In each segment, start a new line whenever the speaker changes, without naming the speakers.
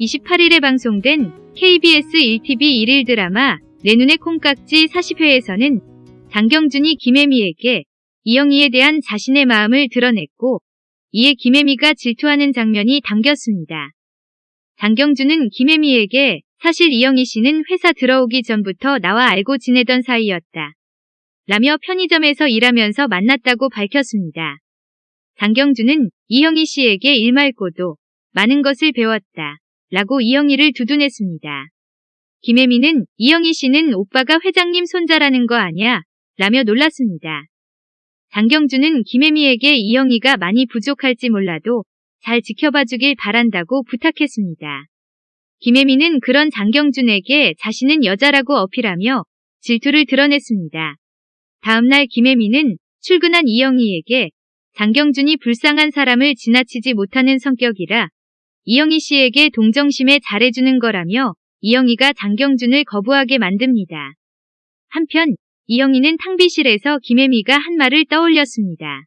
28일에 방송된 KBS 1TV 1일 드라마 내 눈의 콩깍지 40회에서는 장경준이 김혜미에게 이영희에 대한 자신의 마음을 드러냈고 이에 김혜미가 질투하는 장면이 담겼습니다. 장경준은 김혜미에게 사실 이영희 씨는 회사 들어오기 전부터 나와 알고 지내던 사이였다. 라며 편의점에서 일하면서 만났다고 밝혔습니다. 장경준은 이영희 씨에게 일 말고도 많은 것을 배웠다. 라고 이영희를 두둔했습니다. 김혜미는 이영희 씨는 오빠가 회장님 손자라는 거 아냐? 라며 놀랐습니다. 장경준은 김혜미에게 이영희가 많이 부족할지 몰라도 잘 지켜봐 주길 바란다고 부탁했습니다. 김혜미는 그런 장경준에게 자신은 여자라고 어필하며 질투를 드러냈습니다. 다음날 김혜미는 출근한 이영희에게 장경준이 불쌍한 사람을 지나치지 못하는 성격이라 이영희 씨에게 동정심에 잘해주는 거라며 이영희가 장경준을 거부하게 만듭니다. 한편 이영희는 탕비실에서 김혜미가 한 말을 떠올렸습니다.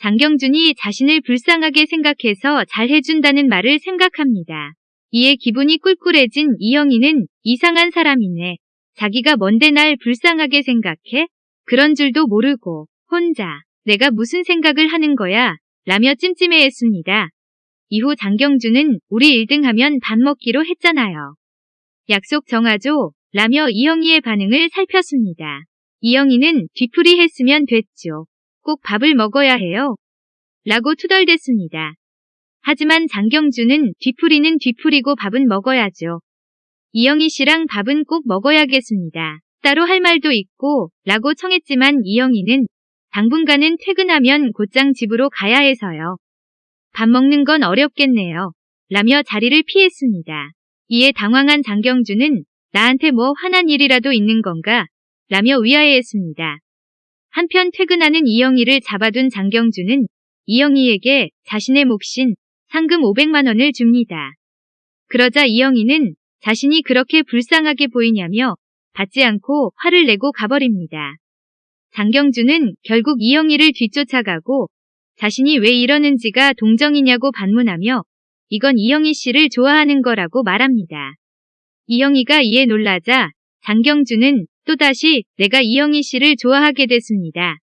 장경준이 자신을 불쌍하게 생각해서 잘해준다는 말을 생각합니다. 이에 기분이 꿀꿀해진 이영희는 이상한 사람이네. 자기가 뭔데 날 불쌍하게 생각해? 그런 줄도 모르고 혼자 내가 무슨 생각을 하는 거야? 라며 찜찜해했습니다. 이후 장경준은 우리 1등 하면 밥 먹기로 했잖아요. 약속 정하죠. 라며 이영희의 반응을 살폈습니다. 이영희는 뒤풀이 했으면 됐죠. 꼭 밥을 먹어야 해요. 라고 투덜댔습니다. 하지만 장경준은 뒤풀이는 뒤풀이고 밥은 먹어야죠. 이영희 씨랑 밥은 꼭 먹어야겠습니다. 따로 할 말도 있고 라고 청했지만 이영희는 당분간은 퇴근하면 곧장 집으로 가야 해서요. 밥 먹는 건 어렵겠네요. 라며 자리를 피했습니다. 이에 당황한 장경준은 나한테 뭐 화난 일이라도 있는 건가? 라며 위아해했습니다. 한편 퇴근하는 이영희를 잡아둔 장경준은 이영희에게 자신의 몫인 상금 500만 원을 줍니다. 그러자 이영희는 자신이 그렇게 불쌍하게 보이냐며 받지 않고 화를 내고 가버립니다. 장경준은 결국 이영희를 뒤쫓아가고 자신이 왜 이러는지가 동정이냐고 반문하며 이건 이영희 씨를 좋아하는 거라고 말합니다. 이영희가 이에 놀라자 장경준은 또다시 내가 이영희 씨를 좋아하게 됐습니다.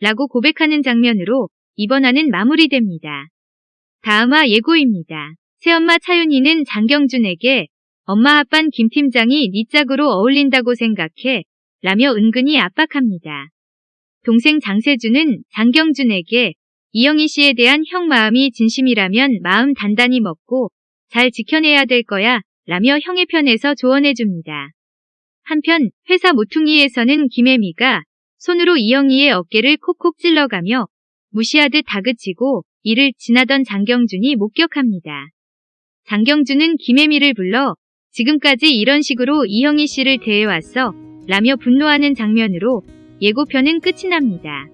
라고 고백하는 장면으로 이번 화는 마무리됩니다. 다음화 예고입니다. 새엄마 차윤희는 장경준에게 엄마 아빤 김 팀장이 네 짝으로 어울린다고 생각해 라며 은근히 압박합니다. 동생 장세준은 장경준에게 이영희 씨에 대한 형 마음이 진심이라면 마음 단단히 먹고 잘 지켜내야 될 거야 라며 형의 편에서 조언해줍니다. 한편 회사 모퉁이에서는 김혜미가 손으로 이영희의 어깨를 콕콕 찔러가며 무시하듯 다그치고 이를 지나던 장경준이 목격합니다. 장경준은 김혜미를 불러 지금까지 이런 식으로 이영희 씨를 대해왔어 라며 분노하는 장면으로 예고편은 끝이 납니다.